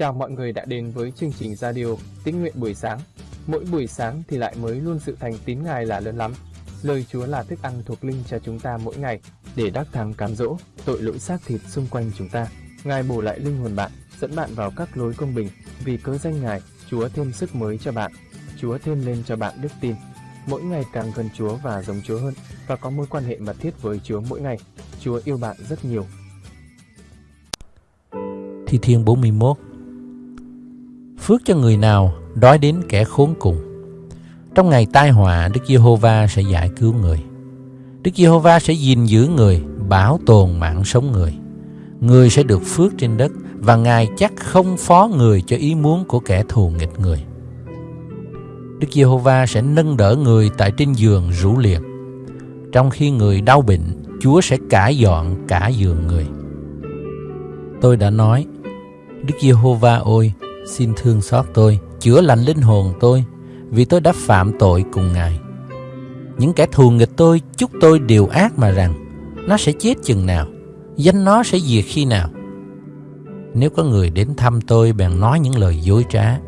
Chào mọi người đã đến với chương trình radio Tín nguyện buổi sáng. Mỗi buổi sáng thì lại mới luôn sự thành tín Ngài là lớn lắm. Lời Chúa là thức ăn thuộc linh cho chúng ta mỗi ngày để đắc thắng cám dỗ tội lỗi xác thịt xung quanh chúng ta. Ngài bổ lại linh hồn bạn, dẫn bạn vào các lối công bình. Vì cớ danh Ngài, Chúa thêm sức mới cho bạn. Chúa thêm lên cho bạn đức tin. Mỗi ngày càng gần Chúa và giống Chúa hơn và có mối quan hệ mật thiết với Chúa mỗi ngày. Chúa yêu bạn rất nhiều. Thi Thiên 41 Phước cho người nào đói đến kẻ khốn cùng. Trong ngày tai họa, Đức Giê-hô-va sẽ giải cứu người. Đức Giê-hô-va sẽ gìn giữ người, bảo tồn mạng sống người. Người sẽ được phước trên đất và Ngài chắc không phó người cho ý muốn của kẻ thù nghịch người. Đức Giê-hô-va sẽ nâng đỡ người tại trên giường rũ liệt. Trong khi người đau bệnh, Chúa sẽ cải dọn cả giường người. Tôi đã nói, Đức Giê-hô-va ôi, xin thương xót tôi, chữa lành linh hồn tôi, vì tôi đã phạm tội cùng Ngài. Những kẻ thù nghịch tôi chúc tôi điều ác mà rằng, nó sẽ chết chừng nào, danh nó sẽ diệt khi nào. Nếu có người đến thăm tôi bèn nói những lời dối trá,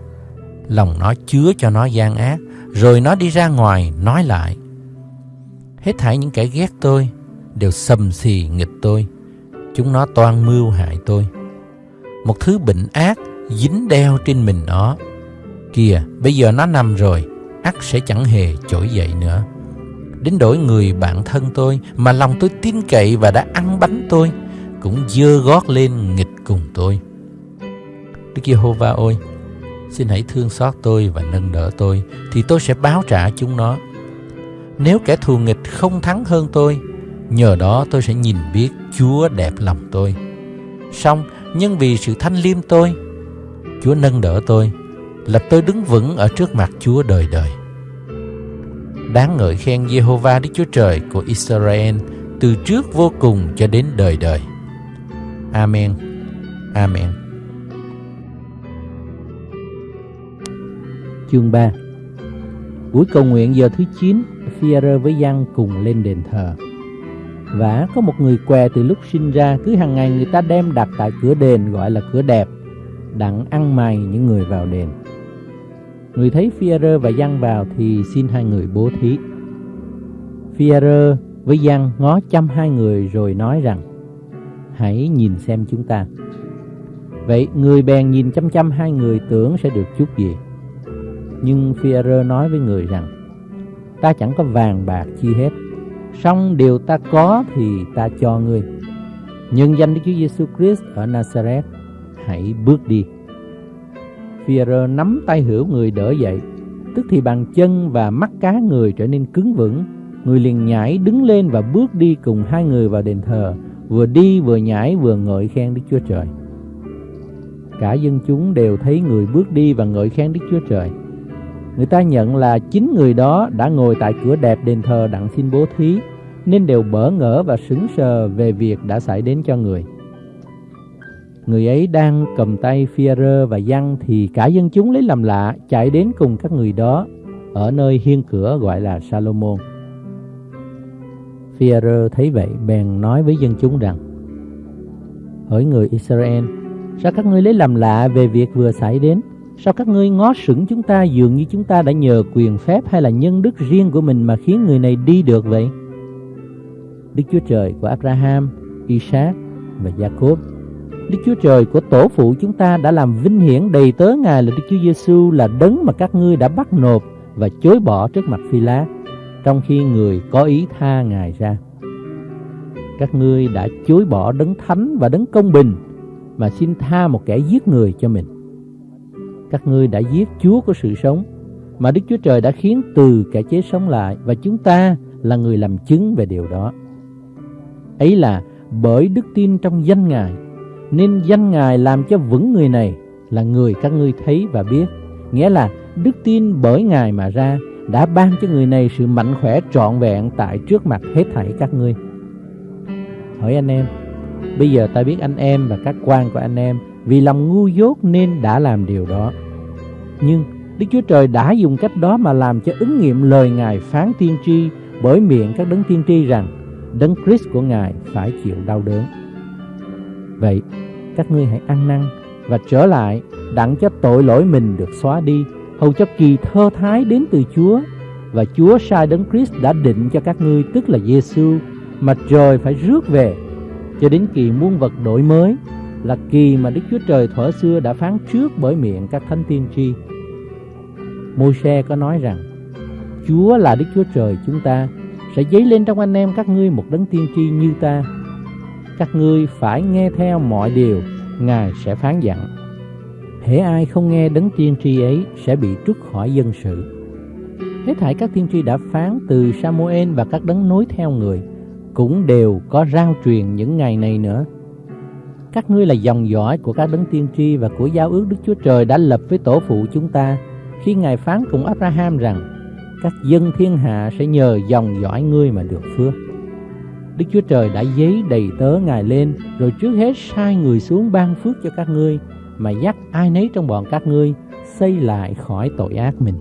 lòng nó chứa cho nó gian ác, rồi nó đi ra ngoài nói lại. Hết thảy những kẻ ghét tôi đều sầm xì nghịch tôi, chúng nó toan mưu hại tôi. Một thứ bệnh ác dính đeo trên mình nó. Kìa, bây giờ nó nằm rồi, ắt sẽ chẳng hề trỗi dậy nữa. Đến đổi người bạn thân tôi mà lòng tôi tin cậy và đã ăn bánh tôi, cũng dơ gót lên nghịch cùng tôi. Đức Giê-hô-va ôi, xin hãy thương xót tôi và nâng đỡ tôi, thì tôi sẽ báo trả chúng nó. Nếu kẻ thù nghịch không thắng hơn tôi, nhờ đó tôi sẽ nhìn biết Chúa đẹp lòng tôi. Xong, nhưng vì sự thanh liêm tôi, Chúa nâng đỡ tôi, là tôi đứng vững ở trước mặt Chúa đời đời. Đáng ngợi khen Jehovah Đức Chúa Trời của Israel từ trước vô cùng cho đến đời đời. Amen. Amen. Chương 3 Buổi cầu nguyện giờ thứ 9, Phi-rơ với Giăng cùng lên đền thờ. Và có một người què từ lúc sinh ra, cứ hàng ngày người ta đem đặt tại cửa đền gọi là cửa đẹp, đặng ăn mày những người vào đền. Người thấy Phi-rơ và Giăng vào thì xin hai người bố thí. Phi-rơ với Giăng ngó chăm hai người rồi nói rằng, hãy nhìn xem chúng ta. Vậy người bèn nhìn chăm chăm hai người tưởng sẽ được chút gì. Nhưng Phi-rơ nói với người rằng, ta chẳng có vàng bạc chi hết, song điều ta có thì ta cho ngươi. Nhân danh Đức Chúa Giêsu Christ ở Nazareth, hãy bước đi. Phi-rơ nắm tay hữu người đỡ dậy, tức thì bàn chân và mắt cá người trở nên cứng vững. Người liền nhảy đứng lên và bước đi cùng hai người vào đền thờ, vừa đi vừa nhảy vừa ngợi khen Đức Chúa Trời. Cả dân chúng đều thấy người bước đi và ngợi khen Đức Chúa Trời. Người ta nhận là chính người đó đã ngồi tại cửa đẹp đền thờ đặng xin bố thí, nên đều bỡ ngỡ và sững sờ về việc đã xảy đến cho người. Người ấy đang cầm tay Phi-rơ và Giăng thì cả dân chúng lấy làm lạ chạy đến cùng các người đó ở nơi hiên cửa gọi là Salomon. Phi-rơ thấy vậy bèn nói với dân chúng rằng Hỡi người Israel, sao các ngươi lấy làm lạ về việc vừa xảy đến? Sao các ngươi ngó sững chúng ta dường như chúng ta đã nhờ quyền phép hay là nhân đức riêng của mình mà khiến người này đi được vậy? Đức Chúa Trời của Abraham, Isaac và Jacob Đức Chúa Trời của tổ phụ chúng ta đã làm vinh hiển đầy tớ Ngài là Đức Chúa Giêsu là đấng mà các ngươi đã bắt nộp và chối bỏ trước mặt phi lá trong khi người có ý tha Ngài ra. Các ngươi đã chối bỏ đấng thánh và đấng công bình mà xin tha một kẻ giết người cho mình. Các ngươi đã giết Chúa của sự sống mà Đức Chúa Trời đã khiến từ kẻ chết sống lại và chúng ta là người làm chứng về điều đó. Ấy là bởi đức tin trong danh Ngài nên danh Ngài làm cho vững người này là người các ngươi thấy và biết. Nghĩa là đức tin bởi Ngài mà ra đã ban cho người này sự mạnh khỏe trọn vẹn tại trước mặt hết thảy các ngươi. Hỏi anh em, bây giờ ta biết anh em và các quan của anh em vì lòng ngu dốt nên đã làm điều đó. Nhưng Đức Chúa Trời đã dùng cách đó mà làm cho ứng nghiệm lời Ngài phán tiên tri bởi miệng các đấng tiên tri rằng đấng Christ của Ngài phải chịu đau đớn. Vậy, các ngươi hãy ăn năn, và trở lại đặng cho tội lỗi mình được xóa đi hầu cho kỳ thơ thái đến từ Chúa và Chúa sai đấng Christ đã định cho các ngươi tức là Giêsu mà trời phải rước về cho đến kỳ muôn vật đổi mới là kỳ mà Đức Chúa Trời thuở xưa đã phán trước bởi miệng các thánh tiên tri. Môi-se có nói rằng Chúa là Đức Chúa Trời chúng ta sẽ dấy lên trong anh em các ngươi một đấng tiên tri như ta. Các ngươi phải nghe theo mọi điều Ngài sẽ phán dặn. Hễ ai không nghe đấng tiên tri ấy sẽ bị trút khỏi dân sự. Hết thảy các tiên tri đã phán từ Samuel và các đấng nối theo người, cũng đều có rao truyền những ngày này nữa. Các ngươi là dòng dõi của các đấng tiên tri và của giao ước Đức Chúa Trời đã lập với tổ phụ chúng ta khi Ngài phán cùng Abraham rằng, các dân thiên hạ sẽ nhờ dòng dõi ngươi mà được phước. Đức Chúa Trời đã giấy đầy tớ Ngài lên rồi trước hết sai người xuống ban phước cho các ngươi mà dắt ai nấy trong bọn các ngươi xây lại khỏi tội ác mình.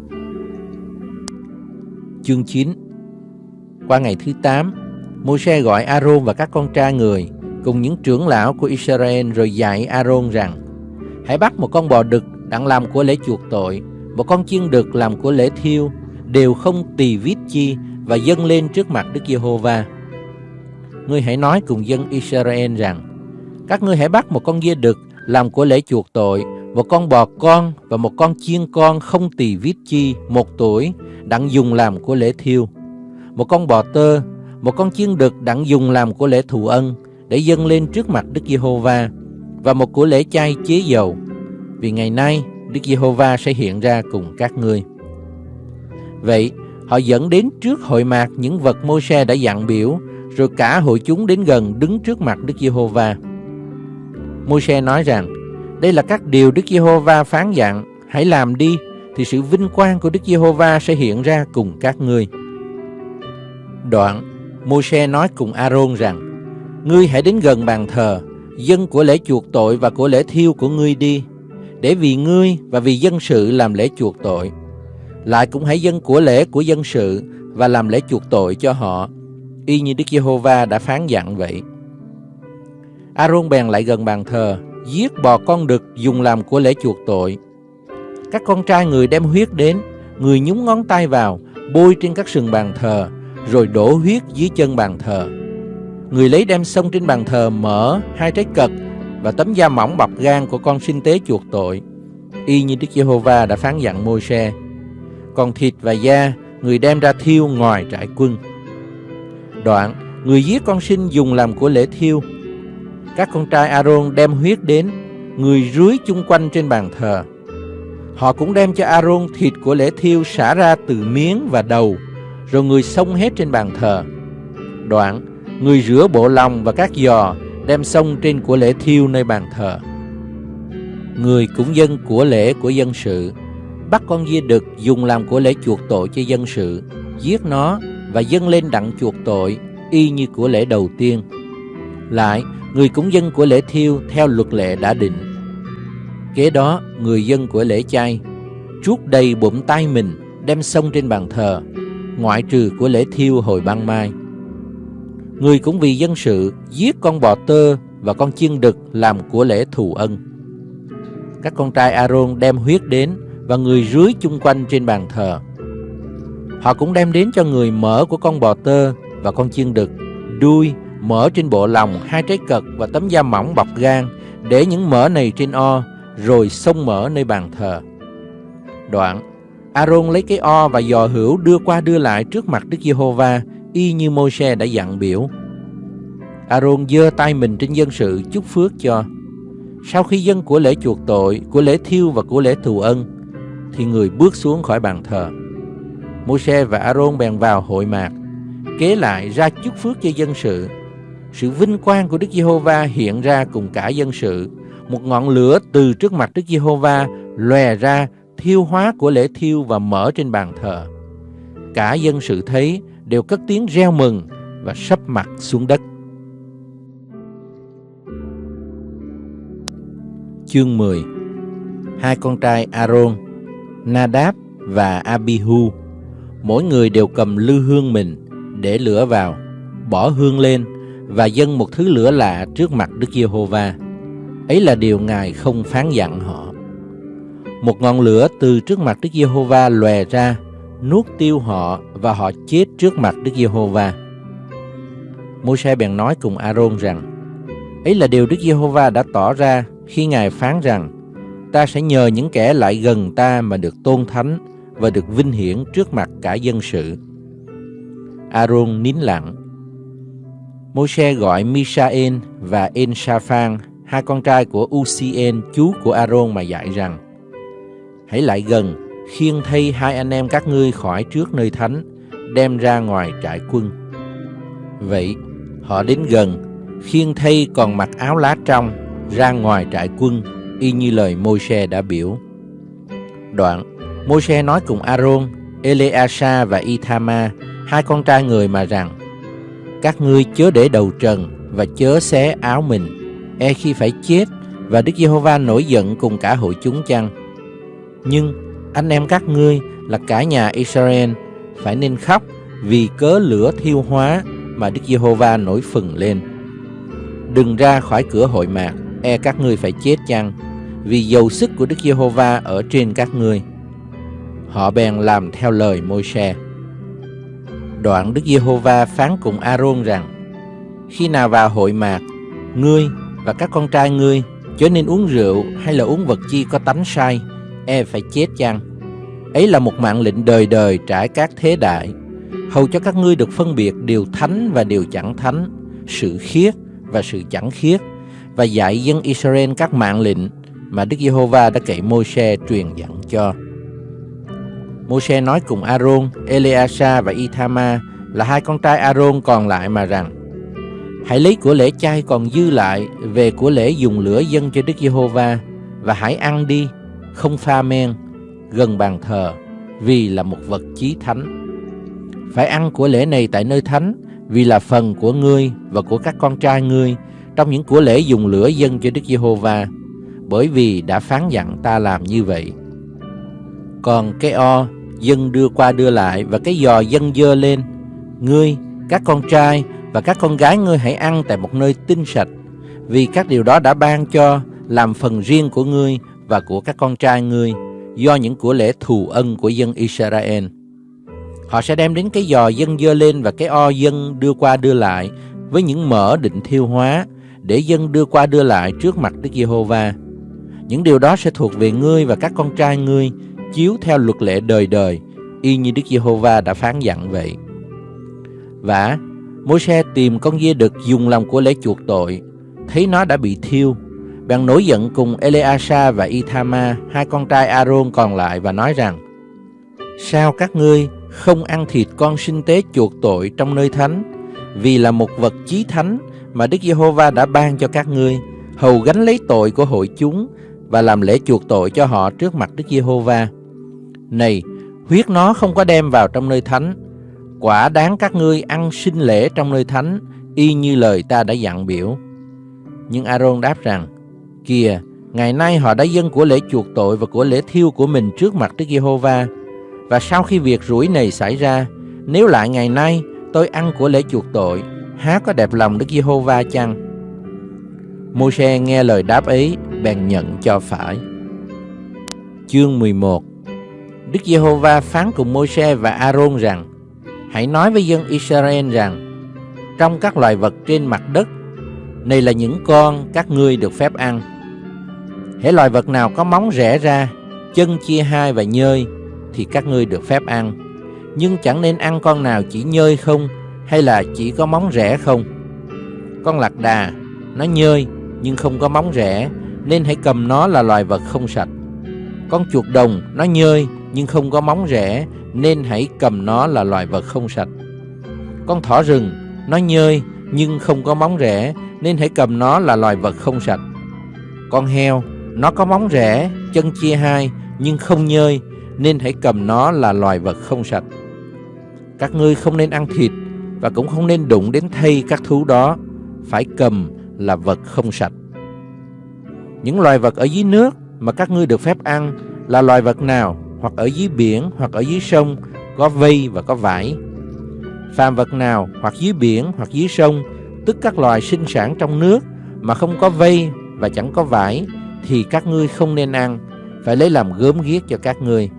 Chương 9 Qua ngày thứ 8, Môi-se gọi Aaron và các con trai người cùng những trưởng lão của Israel rồi dạy Aaron rằng Hãy bắt một con bò đực đặng làm của lễ chuộc tội, một con chiên đực làm của lễ thiêu, đều không tỳ vít chi và dâng lên trước mặt Đức Giê-hô-va. Ngươi hãy nói cùng dân Israel rằng Các ngươi hãy bắt một con dê đực làm của lễ chuộc tội, một con bò con và một con chiên con không tỳ vít chi một tuổi đặng dùng làm của lễ thiêu, một con bò tơ, một con chiên đực đặng dùng làm của lễ thù ân để dâng lên trước mặt Đức Giê-hô-va và một của lễ chay chế dầu. Vì ngày nay Đức Giê-hô-va sẽ hiện ra cùng các ngươi. Vậy, họ dẫn đến trước hội mạc những vật môi-se đã dặn biểu, rồi cả hội chúng đến gần đứng trước mặt Đức Giê-hô-va. Môi-se nói rằng, đây là các điều Đức Giê-hô-va phán dặn, hãy làm đi, thì sự vinh quang của Đức Giê-hô-va sẽ hiện ra cùng các ngươi. Đoạn, Môi-se nói cùng A-rôn rằng, Ngươi hãy đến gần bàn thờ, dân của lễ chuộc tội và của lễ thiêu của ngươi đi, để vì ngươi và vì dân sự làm lễ chuộc tội. Lại cũng hãy dân của lễ của dân sự và làm lễ chuộc tội cho họ, y như Đức Giê-hô-va đã phán dặn vậy. A-rôn bèn lại gần bàn thờ, giết bò con đực dùng làm của lễ chuộc tội. Các con trai người đem huyết đến, người nhúng ngón tay vào, bôi trên các sừng bàn thờ, rồi đổ huyết dưới chân bàn thờ. Người lấy đem sông trên bàn thờ mở hai trái cật và tấm da mỏng bọc gan của con sinh tế chuộc tội, y như Đức Giê-hô-va đã phán dặn Môi-se. Còn thịt và da người đem ra thiêu ngoài trại quân. Đoạn, người giết con sinh dùng làm của lễ thiêu. Các con trai A-rôn đem huyết đến, người rưới chung quanh trên bàn thờ. Họ cũng đem cho A-rôn thịt của lễ thiêu xả ra từ miếng và đầu, rồi người xông hết trên bàn thờ. Đoạn, người rửa bộ lòng và các giò đem xông trên của lễ thiêu nơi bàn thờ. Người cũng dân của lễ của dân sự, bắt con dê đực dùng làm của lễ chuộc tội cho dân sự, giết nó và dâng lên đặng chuộc tội, y như của lễ đầu tiên. Lại, người cũng dân của lễ thiêu theo luật lệ đã định. Kế đó, người dân của lễ chay, chuốt đầy bụng tay mình, đem xông trên bàn thờ, ngoại trừ của lễ thiêu hồi ban mai. Người cũng vì dân sự giết con bò tơ và con chiên đực làm của lễ thù ân. Các con trai Aaron đem huyết đến và người rưới chung quanh trên bàn thờ. Họ cũng đem đến cho người mỡ của con bò tơ và con chiên đực, đuôi, mỡ trên bộ lòng, hai trái cật và tấm da mỏng bọc gan, để những mỡ này trên o, rồi xông mỡ nơi bàn thờ. Đoạn, Aaron lấy cái o và giò hữu đưa qua đưa lại trước mặt Đức Giê-hô-va, y như Môi-se đã dặn biểu. Aaron giơ tay mình trên dân sự chúc phước cho. Sau khi dân của lễ chuộc tội, của lễ thiêu và của lễ thù ân, thì người bước xuống khỏi bàn thờ. Môi-se và Aaron bèn vào hội mạc, kế lại ra chúc phước cho dân sự. Sự vinh quang của Đức Giê-hô-va hiện ra cùng cả dân sự. Một ngọn lửa từ trước mặt Đức Giê-hô-va lòe ra thiêu hóa của lễ thiêu và mở trên bàn thờ. Cả dân sự thấy đều cất tiếng reo mừng và sắp mặt xuống đất. Chương 10 Hai con trai Aaron, Nadab và Abihu, mỗi người đều cầm lư hương mình để lửa vào, bỏ hương lên và dâng một thứ lửa lạ trước mặt Đức Giê-hô-va. Ấy là điều Ngài không phán dặn họ. Một ngọn lửa từ trước mặt Đức Giê-hô-va lòe ra, nuốt tiêu họ và họ chết trước mặt Đức Giê-hô-va. Môi-se bèn nói cùng A-rôn rằng, ấy là điều Đức Giê-hô-va đã tỏ ra khi Ngài phán rằng, ta sẽ nhờ những kẻ lại gần ta mà được tôn thánh và được vinh hiển trước mặt cả dân sự. A-rôn nín lặng. Môi-se gọi Misael và En-sa-phan, hai con trai của Ucien, chú của A-rôn mà dạy rằng, hãy lại gần, khiêng thay hai anh em các ngươi khỏi trước nơi thánh, đem ra ngoài trại quân. Vậy, họ đến gần, khiêng thay còn mặc áo lá trong, ra ngoài trại quân, y như lời Môi-se đã biểu. Đoạn, Môi-se nói cùng A-rôn, Eleasa và Ithama, hai con trai người mà rằng, các ngươi chớ để đầu trần và chớ xé áo mình, e khi phải chết và Đức Giê-hô-va nổi giận cùng cả hội chúng chăng? Nhưng anh em các ngươi là cả nhà Israel phải nên khóc vì cớ lửa thiêu hóa mà Đức Giê-hô-va nổi phừng lên. Đừng ra khỏi cửa hội mạc, e các ngươi phải chết chăng, vì dầu sức của Đức Giê-hô-va ở trên các ngươi. Họ bèn làm theo lời Môi-se. Đoạn Đức Giê-hô-va phán cùng A-rôn rằng: Khi nào vào hội mạc, ngươi và các con trai ngươi chớ nên uống rượu hay là uống vật chi có tánh sai, e phải chết chăng? Ấy là một mạng lệnh đời đời trải các thế đại, hầu cho các ngươi được phân biệt điều thánh và điều chẳng thánh, sự khiết và sự chẳng khiết, và dạy dân Israel các mạng lệnh mà Đức Giê-hô-va đã cậy Môi-se truyền dặn cho. Môi-se nói cùng A-rôn, Eleasa và Ithama là hai con trai A-rôn còn lại mà rằng: Hãy lấy của lễ chay còn dư lại về của lễ dùng lửa dân cho Đức Giê-hô-va và hãy ăn đi, không pha men, gần bàn thờ, vì là một vật chí thánh. Phải ăn của lễ này tại nơi thánh, vì là phần của ngươi và của các con trai ngươi trong những của lễ dùng lửa dân cho Đức Giê-hô-va, bởi vì đã phán dặn ta làm như vậy. Còn cái o dân đưa qua đưa lại và cái giò dân dơ lên, ngươi, các con trai và các con gái ngươi hãy ăn tại một nơi tinh sạch, vì các điều đó đã ban cho làm phần riêng của ngươi và của các con trai ngươi do những của lễ thù ân của dân Israel. Họ sẽ đem đến cái giò dân dơ lên và cái o dân đưa qua đưa lại với những mỡ định thiêu hóa để dân đưa qua đưa lại trước mặt Đức Giê-hô-va. Những điều đó sẽ thuộc về ngươi và các con trai ngươi chiếu theo luật lệ đời đời y như Đức Giê-hô-va đã phán dặn vậy. Và Môi-se tìm con dê đực dùng làm của lễ chuộc tội, thấy nó đã bị thiêu, bèn nổi giận cùng Eleasa và Ithama, hai con trai Aaron còn lại và nói rằng: Sao các ngươi không ăn thịt con sinh tế chuộc tội trong nơi thánh, vì là một vật chí thánh mà Đức Giê-hô-va đã ban cho các ngươi, hầu gánh lấy tội của hội chúng và làm lễ chuộc tội cho họ trước mặt Đức Giê-hô-va. Này, huyết nó không có đem vào trong nơi thánh, quả đáng các ngươi ăn sinh lễ trong nơi thánh, y như lời ta đã dặn biểu. Nhưng Aaron đáp rằng, Kìa, ngày nay họ đã dâng của lễ chuộc tội và của lễ thiêu của mình trước mặt Đức Giê-hô-va. Và sau khi việc rủi này xảy ra, nếu lại ngày nay tôi ăn của lễ chuộc tội, há có đẹp lòng Đức Giê-hô-va chăng? Môi-se nghe lời đáp ấy, bèn nhận cho phải. Chương 11 Đức Giê-hô-va phán cùng Môi-se và A-rôn rằng: Hãy nói với dân Israel rằng: Trong các loài vật trên mặt đất, này là những con các ngươi được phép ăn. Hễ loài vật nào có móng rẽ ra, chân chia hai và nhơi, thì các ngươi được phép ăn. Nhưng chẳng nên ăn con nào chỉ nhơi không, hay là chỉ có móng rẽ không. Con lạc đà, nó nhơi nhưng không có móng rẽ, nên hãy cầm nó là loài vật không sạch. Con chuột đồng, nó nhơi nhưng không có móng rẽ, nên hãy cầm nó là loài vật không sạch. Con thỏ rừng, nó nhơi nhưng không có móng rẽ, nên hãy cầm nó là loài vật không sạch. Con heo, nó có móng rẽ, chân chia hai, nhưng không nhơi, nên hãy cầm nó là loài vật không sạch. Các ngươi không nên ăn thịt, và cũng không nên đụng đến thây các thú đó, phải cầm là vật không sạch. Những loài vật ở dưới nước mà các ngươi được phép ăn là loài vật nào, hoặc ở dưới biển, hoặc ở dưới sông, có vây và có vải. Phàm vật nào, hoặc dưới biển, hoặc dưới sông, tức các loài sinh sản trong nước mà không có vây và chẳng có vải thì các ngươi không nên ăn, phải lấy làm gớm ghiếc cho các ngươi.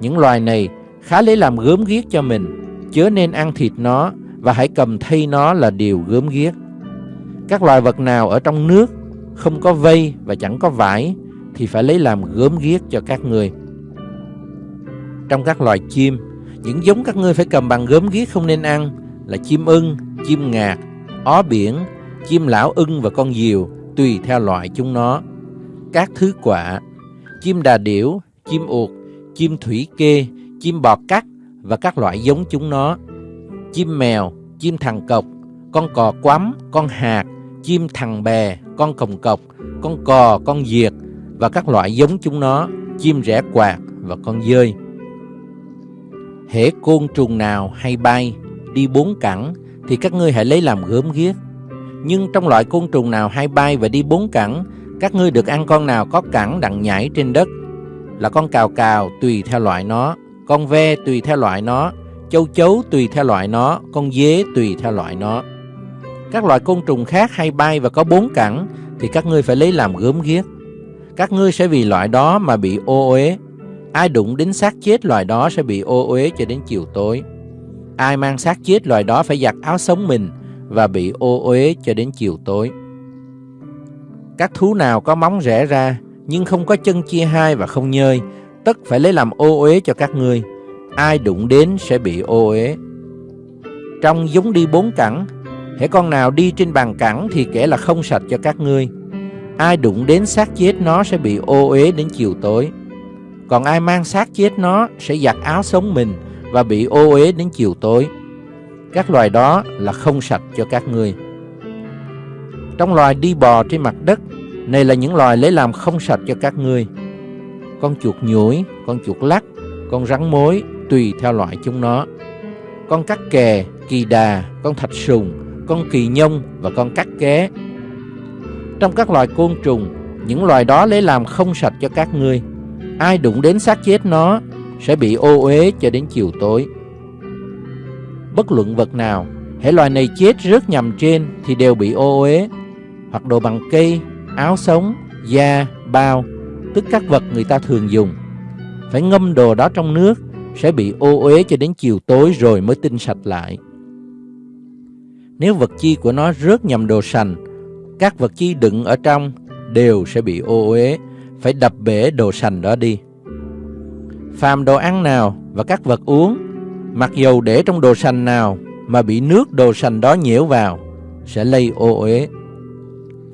Những loài này khá lấy làm gớm ghiếc cho mình, chớ nên ăn thịt nó và hãy cầm thay nó là điều gớm ghiếc. Các loài vật nào ở trong nước không có vây và chẳng có vải thì phải lấy làm gớm ghiếc cho các người. Trong các loài chim, những giống các ngươi phải cầm bằng gớm ghiếc không nên ăn là chim ưng, chim ngạc, ó biển, chim lão ưng và con diều tùy theo loại chúng nó. Các thứ quả, chim đà điểu, chim uột, chim thủy kê, chim bò cắt và các loại giống chúng nó. Chim mèo, chim thằng cọc, con cò quắm, con hạt, chim thằng bè, con cồng cọc, con cò, con diệt và các loại giống chúng nó, chim rẽ quạt và con dơi. Hễ côn trùng nào hay bay, đi bốn cẳng thì các ngươi hãy lấy làm gớm ghiếc. Nhưng trong loại côn trùng nào hay bay và đi bốn cẳng, các ngươi được ăn con nào có cẳng đặng nhảy trên đất, là con cào cào tùy theo loại nó, con ve tùy theo loại nó, châu chấu tùy theo loại nó, con dế tùy theo loại nó. Các loại côn trùng khác hay bay và có bốn cẳng thì các ngươi phải lấy làm gớm ghiếc. Các ngươi sẽ vì loại đó mà bị ô uế. Ai đụng đến xác chết loài đó sẽ bị ô uế cho đến chiều tối. Ai mang xác chết loài đó phải giặt áo sống mình và bị ô uế cho đến chiều tối. Các thú nào có móng rẽ ra nhưng không có chân chia hai và không nhơi, tất phải lấy làm ô uế cho các ngươi. Ai đụng đến sẽ bị ô uế. Trong giống đi bốn cẳng, hễ con nào đi trên bàn cẳng thì kẻ là không sạch cho các ngươi. Ai đụng đến xác chết nó sẽ bị ô uế đến chiều tối. Còn ai mang xác chết nó sẽ giặt áo sống mình và bị ô uế đến chiều tối. Các loài đó là không sạch cho các ngươi. Trong loài đi bò trên mặt đất, này là những loài lấy làm không sạch cho các ngươi. Con chuột nhủi, con chuột lắc, con rắn mối tùy theo loại chúng nó. Con cắt kè, kỳ đà, con thạch sùng, con kỳ nhông và con cắt ké. Trong các loài côn trùng, những loài đó lấy làm không sạch cho các ngươi. Ai đụng đến xác chết nó sẽ bị ô uế cho đến chiều tối. Bất luận vật nào, hễ loài này chết rớt nhầm trên thì đều bị ô uế, hoặc đồ bằng cây, áo sống, da, bao, tức các vật người ta thường dùng. Phải ngâm đồ đó trong nước, sẽ bị ô uế cho đến chiều tối rồi mới tinh sạch lại. Nếu vật chi của nó rớt nhầm đồ sành, các vật chi đựng ở trong đều sẽ bị ô uế, phải đập bể đồ sành đó đi. Phàm đồ ăn nào và các vật uống, mặc dầu để trong đồ sành nào mà bị nước đồ sành đó nhiễu vào, sẽ lây ô uế.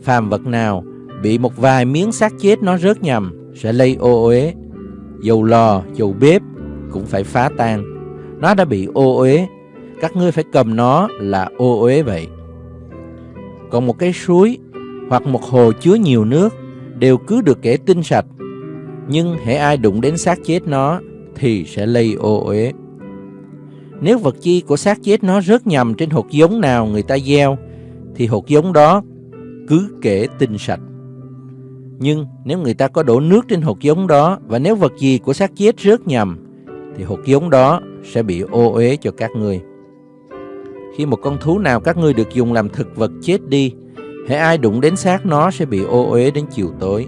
Phàm vật nào bị một vài miếng xác chết nó rớt nhầm, sẽ lây ô uế. Dầu lò, dầu bếp cũng phải phá tan. Nó đã bị ô uế, các ngươi phải cầm nó là ô uế vậy. Còn một cái suối hoặc một hồ chứa nhiều nước đều cứ được kể tinh sạch. Nhưng hễ ai đụng đến xác chết nó thì sẽ lây ô uế. Nếu vật chi của xác chết nó rớt nhầm trên hột giống nào người ta gieo thì hột giống đó cứ kể tinh sạch. Nhưng nếu người ta có đổ nước trên hột giống đó và nếu vật gì của xác chết rớt nhầm thì hột giống đó sẽ bị ô uế cho các ngươi. Khi một con thú nào các ngươi được dùng làm thực vật chết đi, hễ ai đụng đến xác nó sẽ bị ô uế đến chiều tối.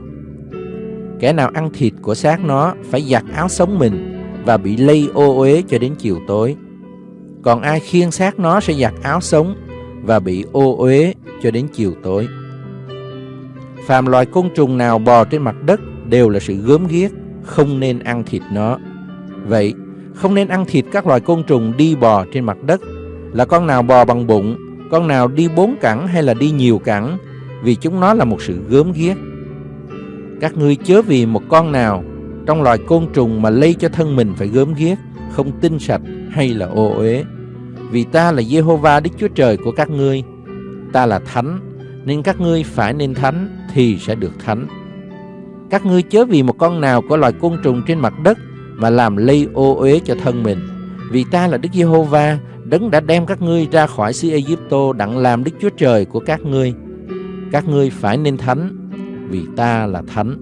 Kẻ nào ăn thịt của xác nó phải giặt áo sống mình và bị lây ô uế cho đến chiều tối. Còn ai khiêng xác nó sẽ giặt áo sống và bị ô uế cho đến chiều tối. Phàm loài côn trùng nào bò trên mặt đất đều là sự gớm ghiếc, không nên ăn thịt nó. Vậy, không nên ăn thịt các loài côn trùng đi bò trên mặt đất, là con nào bò bằng bụng, con nào đi bốn cẳng hay là đi nhiều cẳng, vì chúng nó là một sự gớm ghiếc. Các ngươi chớ vì một con nào trong loài côn trùng mà lây cho thân mình phải gớm ghiếc, không tinh sạch hay là ô uế. Vì ta là Jehovah Đức Chúa Trời của các ngươi, ta là thánh, nên các ngươi phải nên thánh thì sẽ được thánh. Các ngươi chớ vì một con nào của loài côn trùng trên mặt đất mà làm lây ô uế cho thân mình. Vì ta là Đức Giê-hô-va, đấng đã đem các ngươi ra khỏi xứ Ai-cập đặng làm Đức Chúa Trời của các ngươi. Các ngươi phải nên thánh, vì ta là thánh.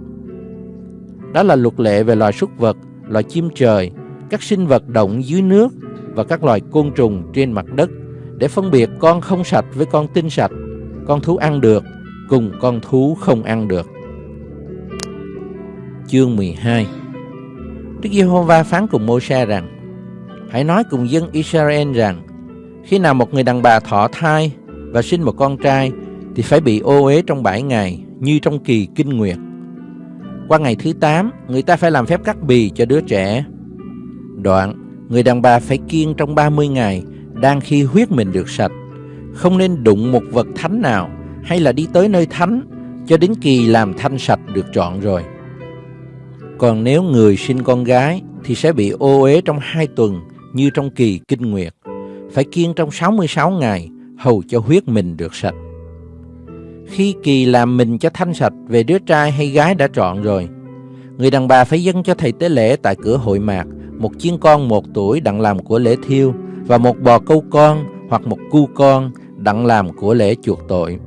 Đó là luật lệ về loài súc vật, loài chim trời, các sinh vật động dưới nước và các loài côn trùng trên mặt đất để phân biệt con không sạch với con tinh sạch, con thú ăn được cùng con thú không ăn được. Chương 12 Đức Giê-hô-va phán cùng Mô-se rằng Hãy nói cùng dân Israel rằng Khi nào một người đàn bà thọ thai và sinh một con trai thì phải bị ô uế trong bảy ngày như trong kỳ kinh nguyệt. Qua ngày thứ 8, người ta phải làm phép cắt bì cho đứa trẻ. Đoạn, người đàn bà phải kiêng trong 30 ngày đang khi huyết mình được sạch, không nên đụng một vật thánh nào hay là đi tới nơi thánh cho đến kỳ làm thanh sạch được trọn rồi. Còn nếu người sinh con gái thì sẽ bị ô uế trong hai tuần như trong kỳ kinh nguyệt, phải kiêng trong 66 ngày hầu cho huyết mình được sạch. Khi kỳ làm mình cho thanh sạch về đứa trai hay gái đã trọn rồi, người đàn bà phải dâng cho thầy tế lễ tại cửa hội mạc một chiên con một tuổi đặng làm của lễ thiêu và một bò câu con hoặc một cu con đặng làm của lễ chuộc tội.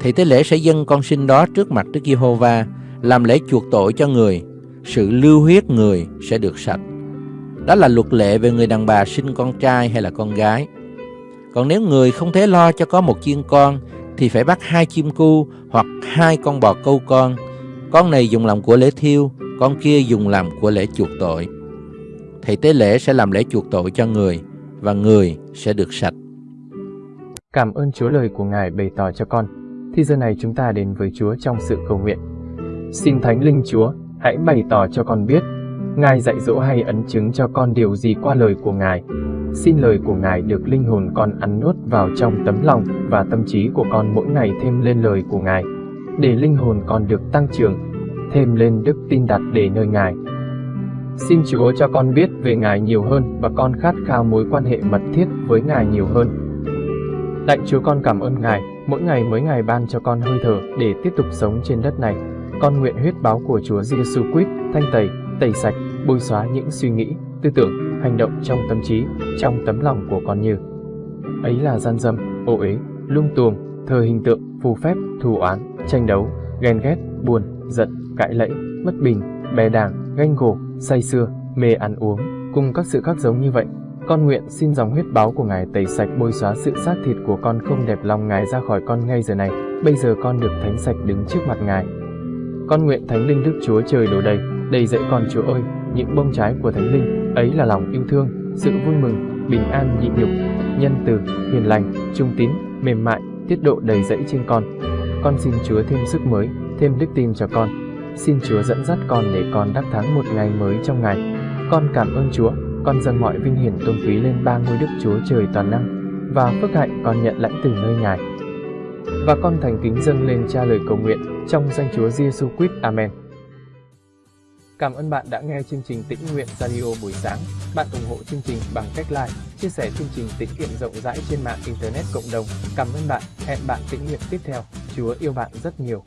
Thầy tế lễ sẽ dâng con sinh đó trước mặt Đức Giê-hô-va làm lễ chuộc tội cho người, sự lưu huyết người sẽ được sạch. Đó là luật lệ về người đàn bà sinh con trai hay là con gái. Còn nếu người không thể lo cho có một chiên con thì phải bắt hai chim cu hoặc hai con bò câu con. Con này dùng làm của lễ thiêu, con kia dùng làm của lễ chuộc tội. Thầy tế lễ sẽ làm lễ chuộc tội cho người và người sẽ được sạch. Cảm ơn Chúa lời của Ngài bày tỏ cho con. Thì giờ này chúng ta đến với Chúa trong sự cầu nguyện. Xin Thánh Linh Chúa, hãy bày tỏ cho con biết, Ngài dạy dỗ hay ấn chứng cho con điều gì qua lời của Ngài. Xin lời của Ngài được linh hồn con ăn nuốt vào trong tấm lòng và tâm trí của con mỗi ngày thêm lên lời của Ngài, để linh hồn con được tăng trưởng, thêm lên đức tin đặt để nơi Ngài. Xin Chúa cho con biết về Ngài nhiều hơn và con khát khao mối quan hệ mật thiết với Ngài nhiều hơn. Lạy Chúa con cảm ơn Ngài, mỗi ngày mới Ngài ban cho con hơi thở để tiếp tục sống trên đất này. Con nguyện huyết báo của Chúa Giêsu Christ thanh tẩy, tẩy sạch, bôi xóa những suy nghĩ, tư tưởng, hành động trong tâm trí, trong tấm lòng của con như ấy là gian dâm, ô uế, lung tuồng, thờ hình tượng, phù phép, thù oán, tranh đấu, ghen ghét, buồn, giận, cãi lẫy, bất bình, bè đảng, ganh gổ, say sưa, mê ăn uống, cùng các sự khác giống như vậy. Con nguyện xin dòng huyết báo của Ngài tẩy sạch bôi xóa sự xác thịt của con không đẹp lòng Ngài ra khỏi con ngay giờ này. Bây giờ con được thánh sạch đứng trước mặt Ngài. Con nguyện Thánh Linh Đức Chúa trời đổ đầy, đầy dẫy con Chúa ơi, những bông trái của Thánh Linh, ấy là lòng yêu thương, sự vui mừng, bình an nhịn nhục, nhân từ, hiền lành, trung tín, mềm mại, tiết độ đầy dẫy trên con. Con xin Chúa thêm sức mới, thêm đức tin cho con. Xin Chúa dẫn dắt con để con đắc thắng một ngày mới trong ngày. Con cảm ơn Chúa, con dâng mọi vinh hiển tôn quý lên ba ngôi Đức Chúa trời toàn năng, và phước hạnh con nhận lãnh từ nơi Ngài. Và con thành kính dâng lên cha lời cầu nguyện trong danh Chúa Giêsu quýt Amen. Cảm ơn bạn đã nghe chương trình Tĩnh Nguyện Radio buổi sáng. Bạn ủng hộ chương trình bằng cách like, chia sẻ chương trình tĩnh nguyện rộng rãi trên mạng Internet cộng đồng. Cảm ơn bạn. Hẹn bạn tĩnh nguyện tiếp theo. Chúa yêu bạn rất nhiều.